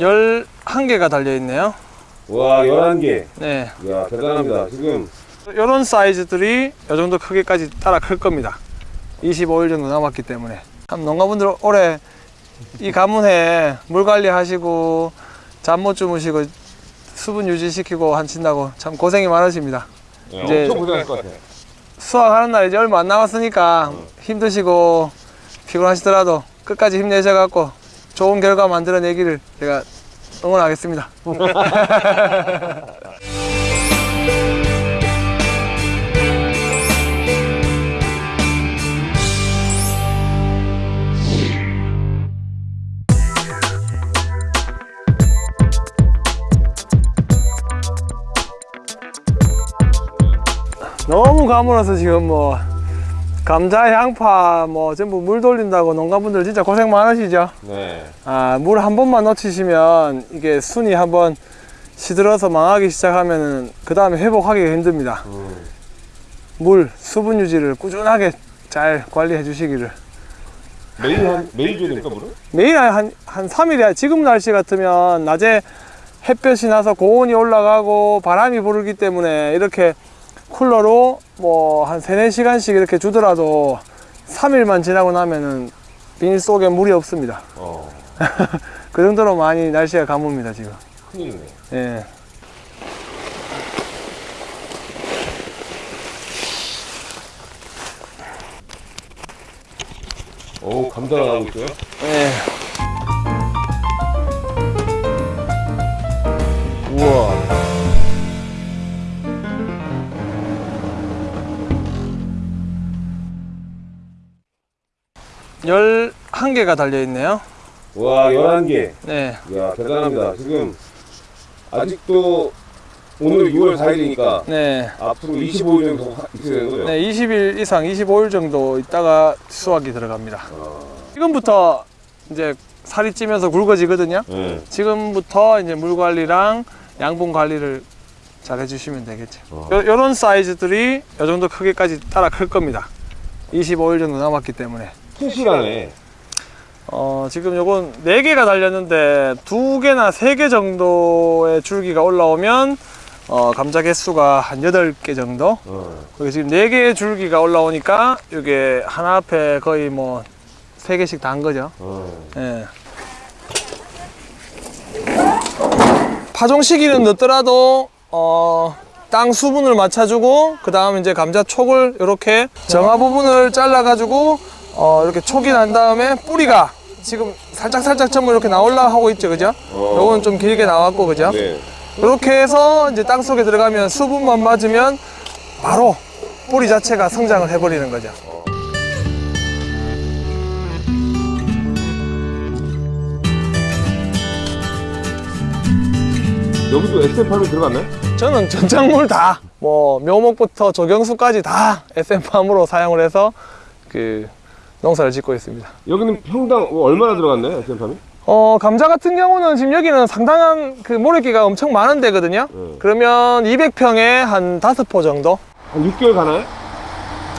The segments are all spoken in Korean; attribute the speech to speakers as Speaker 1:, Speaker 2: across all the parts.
Speaker 1: 11개가 달려있네요.
Speaker 2: 와 11개.
Speaker 1: 네.
Speaker 2: 이야 대단합니다. 지금
Speaker 1: 이런 사이즈들이 이 정도 크기까지 따라 클 겁니다. 25일 정도 남았기 때문에. 참 농가분들 올해 이 가문에 물 관리하시고 잠 못 주무시고 수분 유지시키고 하신다고 참 고생이 많으십니다.
Speaker 2: 야,
Speaker 1: 이제-
Speaker 2: 엄청 고생할 것 같아
Speaker 1: 수확하는 날 이제 얼마 안 남았으니까 힘드시고 피곤하시더라도 끝까지 힘내셔갖고 좋은 결과 만들어내기를 제가 응원하겠습니다. 너무 가물어서 지금 뭐 감자, 양파 뭐 전부 물 돌린다고 농가분들 진짜 고생 많으시죠?
Speaker 2: 네
Speaker 1: 아, 물 한 번만 놓치시면 이게 순이 한번 시들어서 망하기 시작하면은 그 다음에 회복하기가 힘듭니다.
Speaker 2: 음.
Speaker 1: 물, 수분 유지를 꾸준하게 잘 관리해 주시기를.
Speaker 2: 매일 한 매일 줘야 됩니까 물을?
Speaker 1: 매일 한, 한 3일에 지금 날씨 같으면 낮에 햇볕이 나서 고온이 올라가고 바람이 부르기 때문에 이렇게 쿨러로 뭐 한 3, 4시간씩 이렇게 주더라도 3일만 지나고 나면은 비닐 속에 물이 없습니다.
Speaker 2: 어
Speaker 1: 그 정도로 많이 날씨가 가뭅니다, 지금.
Speaker 2: 큰일이네
Speaker 1: 예.
Speaker 2: 오 감자가 나오고 있어요?
Speaker 1: 예. 11개가 달려있네요.
Speaker 2: 와 11개.
Speaker 1: 네.
Speaker 2: 이야 대단합니다. 지금 아직도 오늘 6월 4일이니까
Speaker 1: 네.
Speaker 2: 앞으로 25일 정도 있으는 거죠?
Speaker 1: 네 20일 이상 25일 정도 있다가 수확이 들어갑니다.
Speaker 2: 아...
Speaker 1: 지금부터 이제 살이 찌면서 굵어지거든요.
Speaker 2: 네.
Speaker 1: 지금부터 이제 물 관리랑 양분 관리를 잘 해주시면 되겠죠.
Speaker 2: 어.
Speaker 1: 이런 사이즈들이 요 정도 크기까지 따라 클 겁니다. 25일 정도 남았기 때문에.
Speaker 2: 튼실하네
Speaker 1: 어, 지금 요건 4개가 달렸는데 2개나 3개 정도의 줄기가 올라오면 어, 감자 개수가 한 8개 정도
Speaker 2: 어.
Speaker 1: 지금 4개의 줄기가 올라오니까 이게 하나 앞에 거의 뭐 3개씩 다한 거죠
Speaker 2: 어.
Speaker 1: 예. 파종 시기는 늦더라도 어, 땅 수분을 맞춰주고 그 다음 이제 감자 촉을 이렇게 정화 부분을 잘라 가지고 어, 이렇게 촉이 난 다음에 뿌리가 지금 살짝 살짝 전부 이렇게 나올라 하고 있죠 그죠?
Speaker 2: 어.
Speaker 1: 요건 좀 길게 나왔고 그죠?
Speaker 2: 네.
Speaker 1: 이렇게 해서 이제 땅 속에 들어가면 수분만 맞으면 바로 뿌리 자체가 성장을 해버리는 거죠.
Speaker 2: 여기도 SM8이 들어갔나요?
Speaker 1: 저는 전작물 다, 뭐 묘목부터 조경수까지 다 SM팜으로 사용을 해서 그 농사를 짓고 있습니다.
Speaker 2: 여기는 평당 얼마나 들어갔나요 SM8이?
Speaker 1: 어, 감자 같은 경우는 지금 여기는 상당한 그 모래기가 엄청 많은 데거든요.
Speaker 2: 네.
Speaker 1: 그러면 200평에 한 5포 정도?
Speaker 2: 한 6개월 가나요?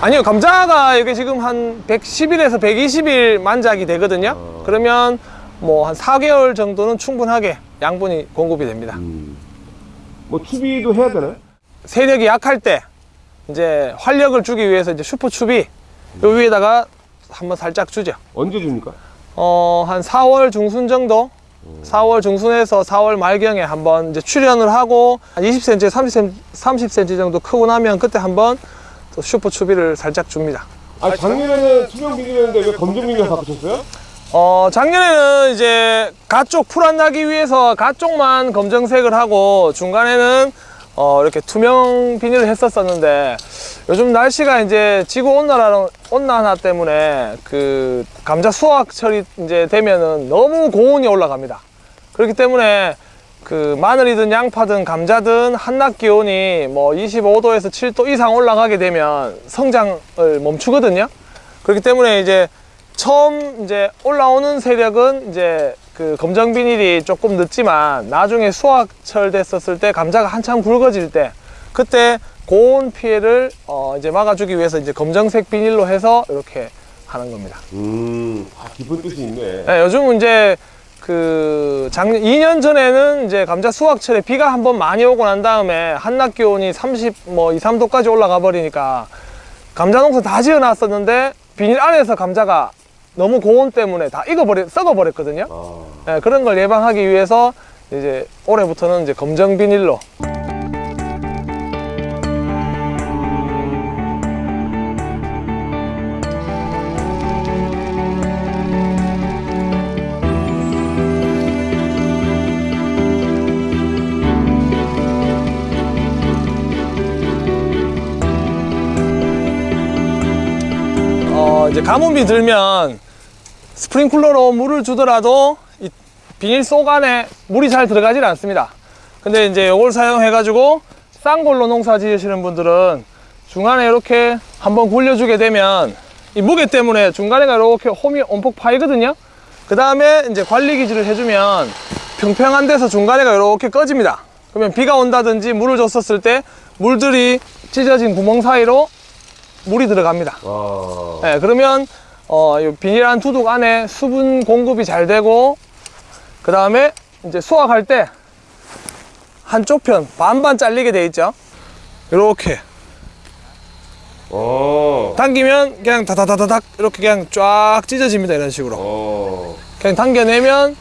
Speaker 1: 아니요, 감자가 이게 지금 한 110일에서 120일 만작이 되거든요.
Speaker 2: 어.
Speaker 1: 그러면 뭐 한 4개월 정도는 충분하게 양분이 공급이 됩니다.
Speaker 2: 뭐 추비도 해야 되나요?
Speaker 1: 세력이 약할 때 이제 활력을 주기 위해서 이제 슈퍼 추비 요 위에다가 한번 살짝 주죠.
Speaker 2: 언제 줍니까?
Speaker 1: 어, 한 4월 중순 정도? 4월 중순에서 4월 말경에 한번 이제 출연을 하고 한 20cm, 30cm, 30cm 정도 크고 나면 그때 한번 또 슈퍼 추비를 살짝 줍니다.
Speaker 2: 아 작년에는 투명 비닐이었는데 왜 검정 비닐 바꾸셨어요?
Speaker 1: 어, 작년에는 이제 가쪽 풀안 나기 위해서 가쪽만 검정색을 하고 중간에는 어, 이렇게 투명 비닐을 했었었는데 요즘 날씨가 이제 지구 온난화, 온난화 때문에 그 감자 수확철이 이제 되면은 너무 고온이 올라갑니다. 그렇기 때문에 그 마늘이든 양파든 감자든 한낮 기온이 뭐 25도에서 7도 이상 올라가게 되면 성장을 멈추거든요. 그렇기 때문에 이제 처음 이제 올라오는 세력은 이제 그 검정 비닐이 조금 늦지만 나중에 수확철 됐었을 때 감자가 한참 굵어질 때 그때 고온 피해를 어 이제 막아주기 위해서 이제 검정색 비닐로 해서 이렇게 하는 겁니다.
Speaker 2: 음, 아, 깊은 뜻이 있네.
Speaker 1: 네, 요즘은 이제 그 작년 2년 전에는 이제 감자 수확철에 비가 한번 많이 오고 난 다음에 한낮 기온이 30, 뭐 2, 3도까지 올라가 버리니까 감자 농사 다 지어 놨었는데 비닐 안에서 감자가 너무 고온 때문에 다 익어버리, 썩어버렸거든요.
Speaker 2: 아,
Speaker 1: 예, 그런 걸 예방하기 위해서 이제 올해부터는 이제 검정 비닐로 어, 이제 가뭄이 들면 스프링클러로 물을 주더라도 이 비닐 속 안에 물이 잘 들어가질 않습니다. 근데 이제 이걸 사용해 가지고 쌍골로 농사 지으시는 분들은 중간에 이렇게 한번 굴려주게 되면 이 무게 때문에 중간에가 이렇게 홈이 엄폭 파이거든요. 그 다음에 이제 관리 기질을 해주면 평평한 데서 중간에가 이렇게 꺼집니다. 그러면 비가 온다든지 물을 줬었을 때 물들이 찢어진 구멍 사이로 물이 들어갑니다.
Speaker 2: 와.
Speaker 1: 네, 그러면 어, 이 비닐한 두둑 안에 수분 공급이 잘 되고 그 다음에 이제 수확할 때 한쪽 편 반반 잘리게 돼 있죠. 이렇게
Speaker 2: 어.
Speaker 1: 당기면 그냥 다다다다닥 이렇게 그냥 쫙 찢어집니다. 이런 식으로
Speaker 2: 어.
Speaker 1: 그냥 당겨내면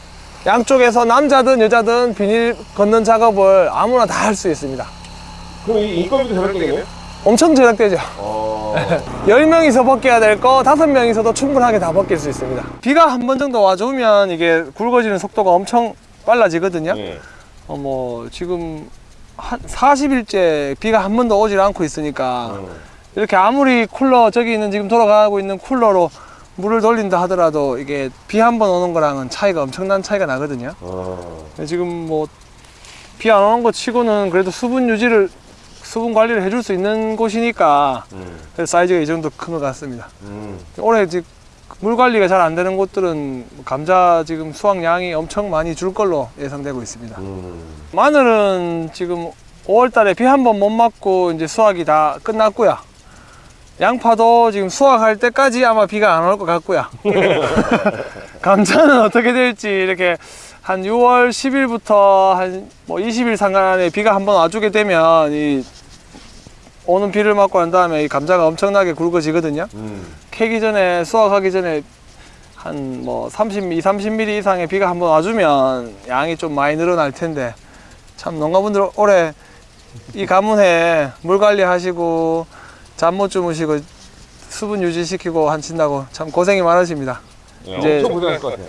Speaker 1: 양쪽에서 남자든 여자든 비닐 걷는 작업을 아무나 다 할 수 있습니다.
Speaker 2: 그럼 이 인건비도 절약되겠네?
Speaker 1: 엄청 절약되죠.
Speaker 2: 어.
Speaker 1: 10명이서 벗겨야 될 거 5명이서도 충분하게 다 벗길 수 있습니다. 비가 한 번 정도 와주면 이게 굵어지는 속도가 엄청 빨라지거든요.
Speaker 2: 네.
Speaker 1: 어, 뭐, 지금 한 40일째 비가 한 번도 오질 않고 있으니까
Speaker 2: 어.
Speaker 1: 이렇게 아무리 쿨러, 저기 있는 지금 돌아가고 있는 쿨러로 물을 돌린다 하더라도 이게 비 한 번 오는 거랑은 차이가 엄청난 차이가 나거든요.
Speaker 2: 어.
Speaker 1: 지금 뭐 비 안 오는 거 치고는 그래도 수분 유지를 수분 관리를 해줄 수 있는 곳이니까
Speaker 2: 음.
Speaker 1: 사이즈가 이 정도 큰 것 같습니다.
Speaker 2: 음.
Speaker 1: 올해 지금 물 관리가 잘 안 되는 곳들은 감자 지금 수확량이 엄청 많이 줄 걸로 예상되고 있습니다.
Speaker 2: 음.
Speaker 1: 마늘은 지금 5월 달에 비 한 번 못 맞고 이제 수확이 다 끝났고요. 양파도 지금 수확할 때까지 아마 비가 안 올 것 같고요. 감자는 어떻게 될지 이렇게 한 6월 10일부터 한 뭐 20일 상간에 비가 한번 와주게 되면 이 오는 비를 맞고 난 다음에 이 감자가 엄청나게 굵어지거든요.
Speaker 2: 음.
Speaker 1: 캐기 전에 수확하기 전에 한 뭐 30, 2, 30mm 이상의 비가 한번 와주면 양이 좀 많이 늘어날 텐데 참 농가분들 올해 이 가문에 물 관리하시고 잠 못 주무시고 수분 유지시키고 하신다고 참 고생이 많으십니다.
Speaker 2: 야,
Speaker 1: 이제-
Speaker 2: 엄청 고생할 것 같아.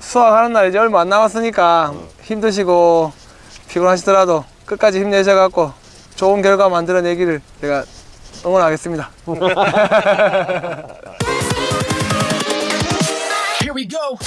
Speaker 1: 수확하는 날 이제 얼마 안 남았으니까 힘드시고 피곤하시더라도 끝까지 힘내셔갖고 좋은 결과 만들어내기를 제가 응원하겠습니다.
Speaker 3: Here we go.